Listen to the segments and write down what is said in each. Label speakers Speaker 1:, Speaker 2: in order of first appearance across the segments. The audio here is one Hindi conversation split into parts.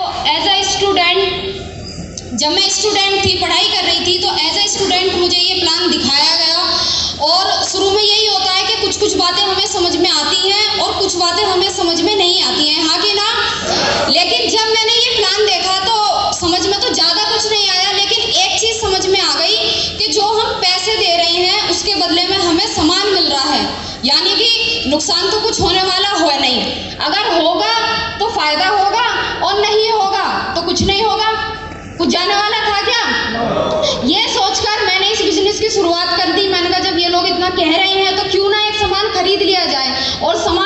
Speaker 1: तो एज अ स्टूडेंट जब मैं स्टूडेंट थी, पढ़ाई कर रही थी तो एज अ स्टूडेंट मुझे ये प्लान दिखाया गया। और शुरू में यही होता है कि कुछ कुछ बातें हमें समझ में आती हैं और कुछ बातें हमें समझ में नहीं आती हैं। हाँ कि ना? लेकिन जब मैंने ये प्लान देखा तो समझ में तो ज़्यादा कुछ नहीं आया, लेकिन एक चीज़ समझ में आ गई कि जो हम पैसे दे रहे हैं, उसके बदले में हमें सामान मिल रहा है। यानी कि नुकसान तो कुछ होने वाला हो नहीं। अगर होगा जाने वाला था क्या ये सोचकर मैंने इस बिज़नेस की शुरुआत कर दी। मैंने कहा, जब ये लोग इतना कह रहे हैं तो क्यों ना एक सामान खरीद लिया जाए? और सामान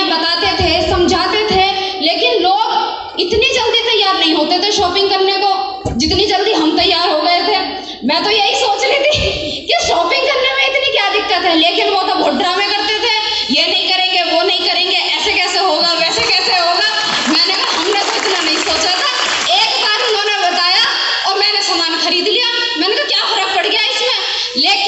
Speaker 1: उन्हें बताते थे, समझाते थे, लेकिन लोग इतनी जल्दी तैयार नहीं होते थे शॉपिंग करने को। जितनी जल्दी हम तैयार हो गए थे। मैं तो यही सोच रही थी कि शॉपिंग करने में इतनी क्या दिक्कत है, लेकिन वो तो बहुत ड्रामे करते थे। ये नहीं करेंगे, वो नहीं करेंगे, ऐसे कैसे होगा, वैसे कैसे होगा? मैंने कहा, हमने तो इतना नहीं सोचा था। एक बार उन्होंने बताया और मैंने सामान खरीद लिया। मैंने कहा, क्या फ़र्क पड़ गया इसमें? लेकिन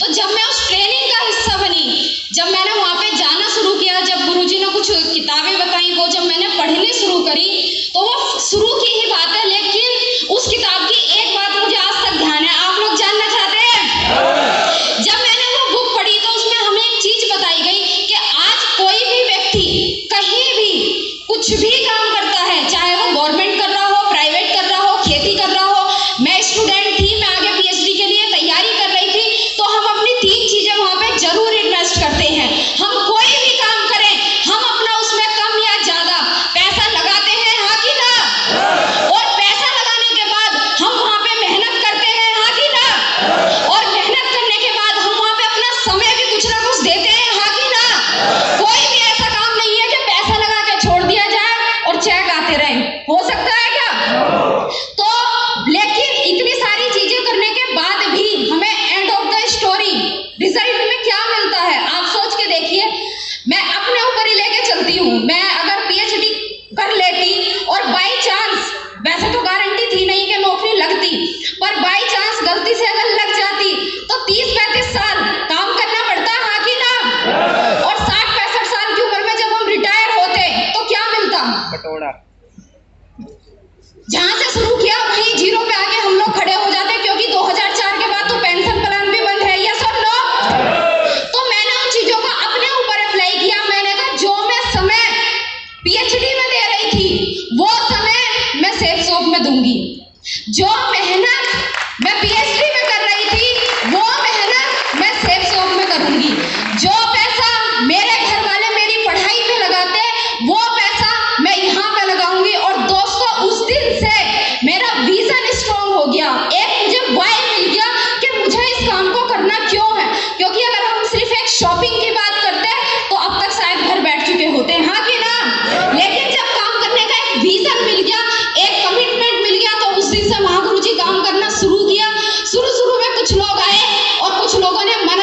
Speaker 1: Todo dia, meus
Speaker 2: थोड़ा
Speaker 1: जहाँ से शुरू किया वहीं ज़ीरो पे आ Pokoknya.